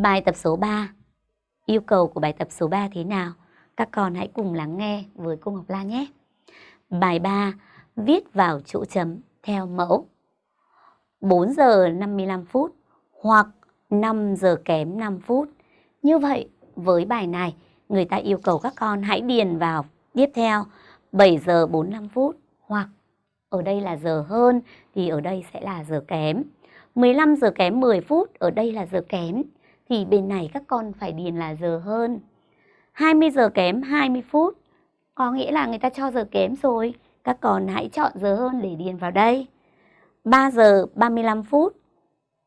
Bài tập số 3 Yêu cầu của bài tập số 3 thế nào? Các con hãy cùng lắng nghe với cô Ngọc Lan nhé. Bài 3 Viết vào chỗ chấm theo mẫu 4 giờ 55 phút hoặc 5 giờ kém 5 phút. Như vậy, với bài này, người ta yêu cầu các con hãy điền vào tiếp theo 7 giờ 45 phút hoặc ở đây là giờ hơn thì ở đây sẽ là giờ kém. 15 giờ kém 10 phút, ở đây là giờ kém. Thì bên này các con phải điền là giờ hơn. 20 giờ kém 20 phút, có nghĩa là người ta cho giờ kém rồi. Các con hãy chọn giờ hơn để điền vào đây. 3 giờ 35 phút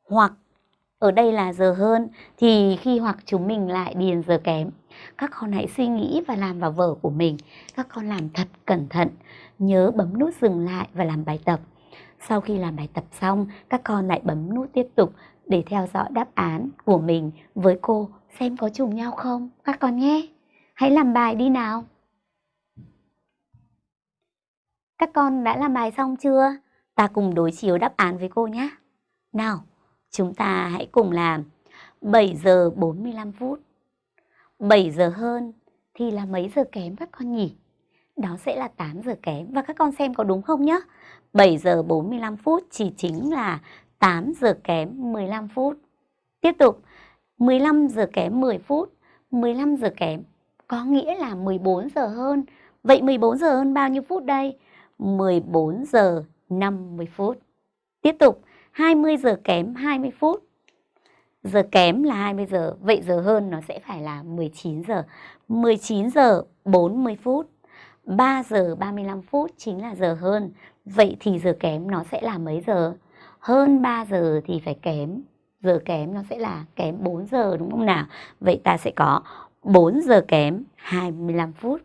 hoặc ở đây là giờ hơn thì khi hoặc chúng mình lại điền giờ kém. Các con hãy suy nghĩ và làm vào vở của mình. Các con làm thật cẩn thận. Nhớ bấm nút dừng lại và làm bài tập. Sau khi làm bài tập xong, các con lại bấm nút tiếp tục để theo dõi đáp án của mình với cô xem có trùng nhau không các con nhé. Hãy làm bài đi nào. Các con đã làm bài xong chưa? Ta cùng đối chiếu đáp án với cô nhé. Nào, chúng ta hãy cùng làm 7 giờ 45 phút. 7 giờ hơn thì là mấy giờ kém các con nhỉ? Đó sẽ là 8 giờ kém và các con xem có đúng không nhé? 7 giờ 45 phút chỉ chính là 8 giờ kém 15 phút. Tiếp tục, 15 giờ kém 10 phút, 15 giờ kém có nghĩa là 14 giờ hơn. Vậy 14 giờ hơn bao nhiêu phút đây? 14 giờ 50 phút. Tiếp tục, 20 giờ kém 20 phút. Giờ kém là 20 giờ, vậy giờ hơn nó sẽ phải là 19 giờ. 19 giờ 40 phút. 3 giờ 35 phút chính là giờ hơn. Vậy thì giờ kém nó sẽ là mấy giờ? Hơn 3 giờ thì phải kém. Giờ kém nó sẽ là kém 4 giờ, đúng không nào? Vậy ta sẽ có 4 giờ kém 25 phút.